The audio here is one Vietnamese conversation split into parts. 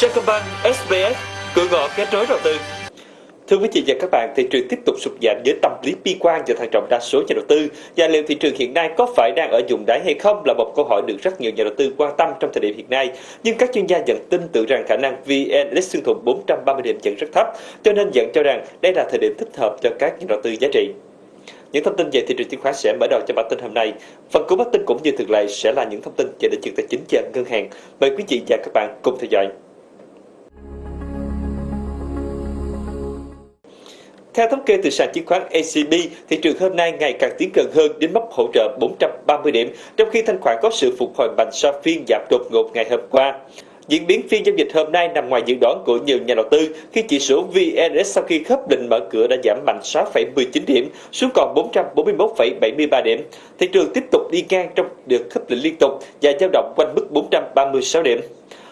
Sacombank, SBS, cửa ngõ kết nối đầu tư. Thưa quý vị và các bạn, thị trường tiếp tục sụt giảm với tâm lý bi quan và thận trọng đa số nhà đầu tư. Và liệu thị trường hiện nay có phải đang ở vùng đáy hay không là một câu hỏi được rất nhiều nhà đầu tư quan tâm trong thời điểm hiện nay. Nhưng các chuyên gia vẫn tin tưởng rằng khả năng VN Index xương thủng 430 điểm vẫn rất thấp, cho nên vẫn cho rằng đây là thời điểm thích hợp cho các nhà đầu tư giá trị. Những thông tin về thị trường chứng khoán sẽ mở đầu cho bản tin hôm nay. Phần cuối bản tin cũng như thường lệ sẽ là những thông tin về lĩnh vực tài chính và ngân hàng. Mời quý vị và các bạn cùng theo dõi. Theo thống kê từ sàn chứng khoán ACB, thị trường hôm nay ngày càng tiến gần hơn đến mốc hỗ trợ 430 điểm, trong khi thanh khoản có sự phục hồi mạnh sau phiên giảm đột ngột ngày hôm qua. Diễn biến phiên giao dịch hôm nay nằm ngoài dự đoán của nhiều nhà đầu tư khi chỉ số VN sau khi khớp lệnh mở cửa đã giảm mạnh 6,19 điểm xuống còn 441,73 điểm. Thị trường tiếp tục đi ngang trong đợt khớp lệnh liên tục và dao động quanh mức 436 điểm.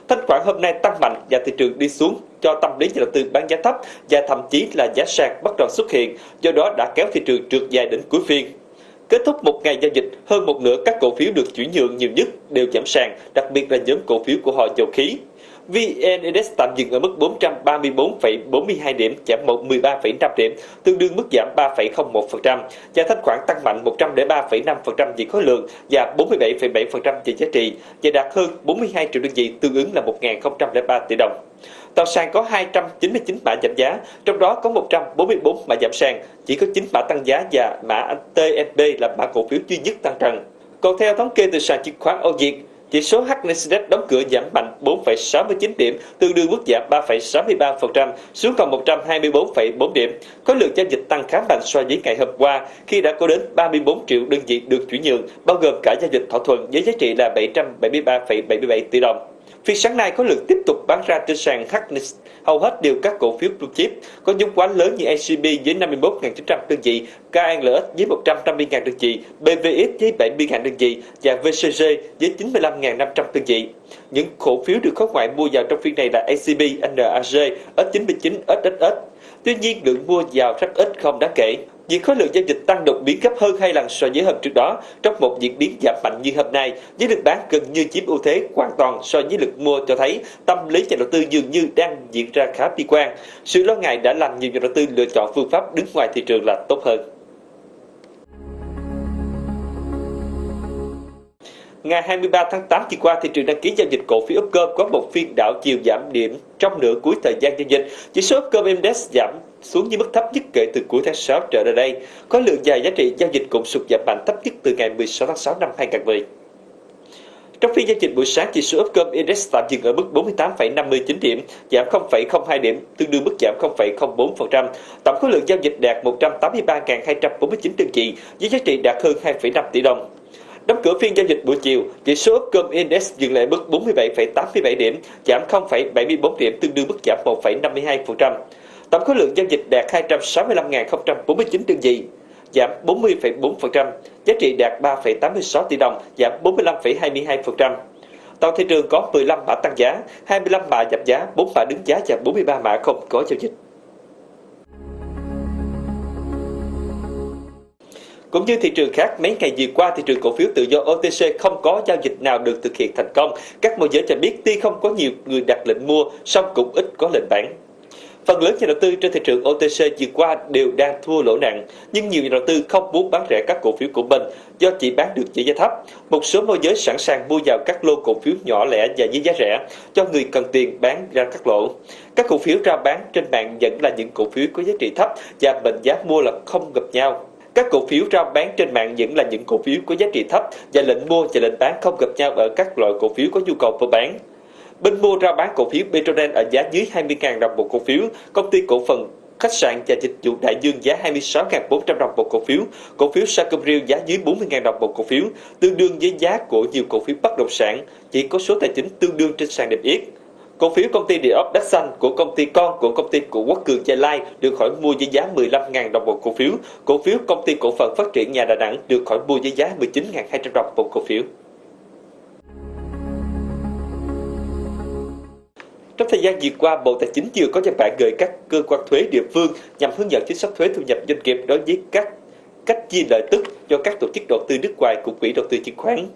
Thanh khoản hôm nay tăng mạnh và thị trường đi xuống cho tâm lý nhà đầu tư bán giá thấp và thậm chí là giá sàn bắt đầu xuất hiện, do đó đã kéo thị trường trượt dài đến cuối phiên. Kết thúc một ngày giao dịch, hơn một nửa các cổ phiếu được chuyển nhượng nhiều nhất đều giảm sàn, đặc biệt là nhóm cổ phiếu của họ dầu khí. VN Index tạm dừng ở mức 434,42 điểm, giảm 13,5 điểm, tương đương mức giảm 3,01%, giá thanh khoản tăng mạnh 103,5% về khối lượng và 47,7% về giá trị, và đạt hơn 42 triệu đơn vị, tương ứng là 1.003 tỷ đồng. Toàn sàn có 299 mã giảm giá, trong đó có 144 mã giảm sàn, chỉ có 9 mã tăng giá và mã TFB là mã cổ phiếu duy nhất tăng trần. Còn theo thống kê từ sàn chứng khoán Âu Việt, chỉ số HNSDAQ đóng cửa giảm mạnh 4,69 điểm, tương đương mức giảm 3,63% xuống còn 124,4 điểm. Khối lượng giao dịch tăng khá mạnh so với ngày hôm qua khi đã có đến 34 triệu đơn vị được chuyển nhượng, bao gồm cả giao dịch thỏa thuận với giá trị là 773,77 tỷ đồng. Phiên sáng nay có lượng tiếp tục bán ra trên sàn HNX, hầu hết đều các cổ phiếu blue chip, có nhóm quá lớn như ACB với 51.900 đơn vị, KNLX với 150.000 đơn vị, BVX với 70.000 đơn vị và VCG với 95.500 đơn vị. Những cổ phiếu được khối ngoại mua vào trong phiên này là ACB, NAG, S99, SSS. Tuy nhiên, lượng mua vào rất ít không đáng kể. Việc khối lượng giao dịch tăng đột biến gấp hơn hai lần so với hôm trước đó trong một diễn biến giảm mạnh như hôm nay, với lực bán gần như chiếm ưu thế hoàn toàn so với lực mua cho thấy tâm lý nhà đầu tư dường như đang diễn ra khá bi quan. Sự lo ngại đã làm nhiều nhà đầu tư lựa chọn phương pháp đứng ngoài thị trường là tốt hơn. Ngày 23 tháng 8 vừa qua, thị trường đăng ký giao dịch cổ phiếu Upcom có một phiên đảo chiều giảm điểm trong nửa cuối thời gian giao dịch. Chỉ số Upcom Index giảm xuống dưới mức thấp nhất kể từ cuối tháng 6 trở lại đây. Có lượng dài giá trị giao dịch cũng sụt giảm mạnh thấp nhất từ ngày 16 tháng 6 năm 2010. Trong phiên giao dịch buổi sáng, chỉ số Upcom Index tạm dừng ở mức 48,59 điểm, giảm 0,02 điểm, tương đương mức giảm 0,04%. Tổng khối lượng giao dịch đạt 183.249 đơn vị, với giá trị đạt hơn 2,5 tỷ đồng. Đóng cửa phiên giao dịch buổi chiều, chỉ số Upcom Index dừng lại mức 47,87 điểm, giảm 0,74 điểm, tương đương mức giảm 1,52%. Tổng khối lượng giao dịch đạt 265.049 đơn vị, giảm 40,4%, giá trị đạt 3,86 tỷ đồng, giảm 45,22%. Toàn thị trường có 15 mã tăng giá, 25 mã giảm giá, 4 mã đứng giá và 43 mã không có giao dịch. Cũng như thị trường khác, mấy ngày vừa qua thị trường cổ phiếu tự do OTC không có giao dịch nào được thực hiện thành công. Các môi giới cho biết tuy không có nhiều người đặt lệnh mua, song cũng ít có lệnh bán. Phần lớn nhà đầu tư trên thị trường OTC vừa qua đều đang thua lỗ nặng, nhưng nhiều nhà đầu tư không muốn bán rẻ các cổ phiếu của mình do chỉ bán được với giá thấp. Một số môi giới sẵn sàng mua vào các lô cổ phiếu nhỏ lẻ và với giá rẻ cho người cần tiền bán ra các lỗ. Các cổ phiếu ra bán trên mạng vẫn là những cổ phiếu có giá trị thấp và mệnh giá mua là không gặp nhau. Các cổ phiếu rao bán trên mạng vẫn là những cổ phiếu có giá trị thấp và lệnh mua và lệnh bán không gặp nhau ở các loại cổ phiếu có nhu cầu mua bán. Bên mua rao bán cổ phiếu Petronen ở giá dưới 20.000 đồng một cổ phiếu, công ty cổ phần khách sạn và dịch vụ đại dương giá 26.400 đồng một cổ phiếu, cổ phiếu Sacomriel giá dưới 40.000 đồng một cổ phiếu, tương đương với giá của nhiều cổ phiếu bất động sản, chỉ có số tài chính tương đương trên sàn niêm yết. Cổ phiếu công ty địa ốc đất xanh của công ty con của công ty của Quốc Cường Gia Lai được khỏi mua với giá 15.000 đồng một cổ phiếu. Cổ phiếu công ty cổ phần phát triển nhà Đà Nẵng được khỏi mua với giá 19.200 đồng một cổ phiếu. Trong thời gian vừa qua, Bộ Tài chính vừa có văn bản gửi các cơ quan thuế địa phương nhằm hướng dẫn chính sách thuế thu nhập doanh nghiệp đối với các cách chia lợi tức cho các tổ chức đầu tư nước ngoài của quỹ đầu tư chứng khoán.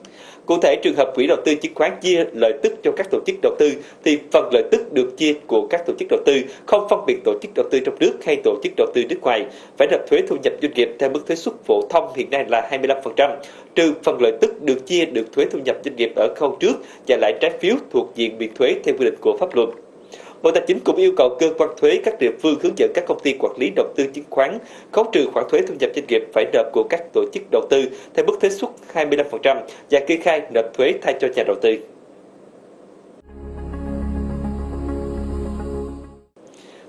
Cụ thể, trường hợp quỹ đầu tư chứng khoán chia lợi tức cho các tổ chức đầu tư thì phần lợi tức được chia của các tổ chức đầu tư không phân biệt tổ chức đầu tư trong nước hay tổ chức đầu tư nước ngoài, phải nộp thuế thu nhập doanh nghiệp theo mức thuế suất phổ thông hiện nay là 25%, trừ phần lợi tức được chia được thuế thu nhập doanh nghiệp ở khâu trước và lãi trái phiếu thuộc diện miễn thuế theo quy định của pháp luật. Bộ Tài chính cũng yêu cầu cơ quan thuế các địa phương hướng dẫn các công ty quản lý đầu tư chứng khoán khấu trừ khoản thuế thu nhập doanh nghiệp phải nộp của các tổ chức đầu tư theo mức thuế suất 25% và kê khai nộp thuế thay cho nhà đầu tư.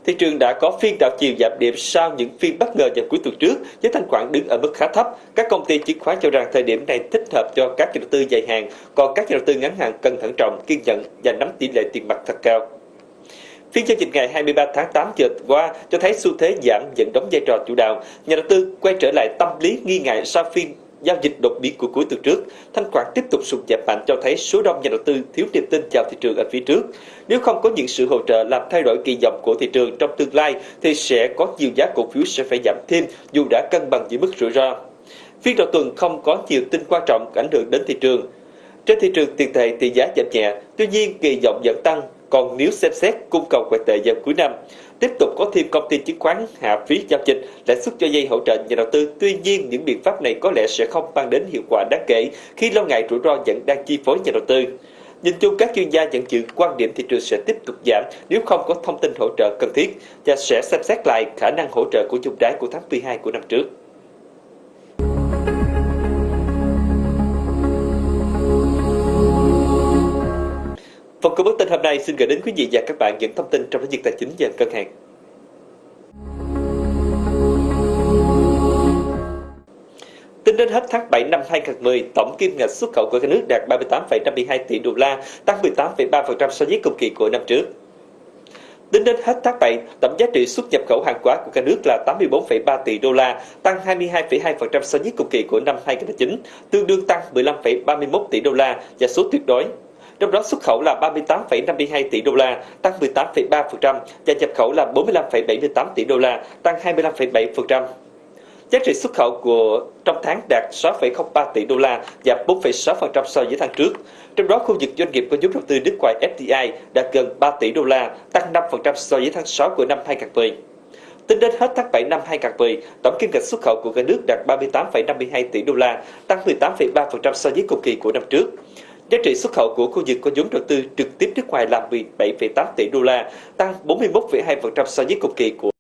thị trường đã có phiên đảo chiều giảm điểm sau những phiên bất ngờ vào cuối tuần trước với thanh khoản đứng ở mức khá thấp. Các công ty chứng khoán cho rằng thời điểm này thích hợp cho các nhà đầu tư dài hạn, còn các nhà đầu tư ngắn hạn cần thận trọng, kiên nhẫn và nắm tỷ lệ tiền mặt thật cao. Phiên giao dịch ngày 23 tháng 8 vừa qua cho thấy xu thế giảm vẫn đóng vai trò chủ đạo. Nhà đầu tư quay trở lại tâm lý nghi ngại sau phiên giao dịch đột biến của cuối tuần trước, thanh khoản tiếp tục sụt giảm mạnh cho thấy số đông nhà đầu tư thiếu niềm tin vào thị trường ở phía trước. Nếu không có những sự hỗ trợ làm thay đổi kỳ vọng của thị trường trong tương lai thì sẽ có nhiều giá cổ phiếu sẽ phải giảm thêm dù đã cân bằng giữa mức rủi ro. Phiên đầu tuần không có nhiều tin quan trọng ảnh hưởng đến thị trường. Trên thị trường tiền tệ thì giá giảm nhẹ, tuy nhiên kỳ vọng vẫn tăng còn nếu xem xét cung cầu ngoại tệ vào cuối năm, tiếp tục có thêm công ty chứng khoán hạ phí giao dịch lãi suất cho dây hỗ trợ nhà đầu tư. Tuy nhiên, những biện pháp này có lẽ sẽ không mang đến hiệu quả đáng kể khi lo ngại rủi ro vẫn đang chi phối nhà đầu tư. Nhìn chung các chuyên gia vẫn giữ quan điểm thị trường sẽ tiếp tục giảm nếu không có thông tin hỗ trợ cần thiết và sẽ xem xét lại khả năng hỗ trợ của chung đáy của tháng 12 của năm trước. Phần cung bức tin hôm nay xin gửi đến quý vị và các bạn những thông tin trong lĩnh vực tài chính và ngân hàng. Tính đến hết tháng 7 năm 2010, tổng kim ngạch xuất khẩu của cả nước đạt 38,52 tỷ đô la, tăng 18,3% so với cùng kỳ của năm trước. Tính đến hết tháng 7, tổng giá trị xuất nhập khẩu hàng hóa của cả nước là 84,3 tỷ đô la, tăng 22,2% so với cùng kỳ của năm 2009, tương đương tăng 15,31 tỷ đô la và số tuyệt đối trong đó xuất khẩu là 38,52 tỷ đô la, tăng 18,3% và nhập khẩu là 45,78 tỷ đô la, tăng 25,7%. Giá trị xuất khẩu của trong tháng đạt 6,03 tỷ đô la, giảm 4,6% so với tháng trước. Trong đó, khu vực doanh nghiệp có vốn đầu tư nước ngoài FDI đạt gần 3 tỷ đô la, tăng 5% so với tháng 6 của năm 2010. Tính đến hết tháng 7 năm 2010, tổng kim ngạch xuất khẩu của cả nước đạt 38,52 tỷ đô la, tăng 18,3% so với cùng kỳ của năm trước. Giá trị xuất khẩu của khu vực có vốn đầu tư trực tiếp nước ngoài là 17,8 tỷ đô la, tăng 41,2% so với cùng kỳ của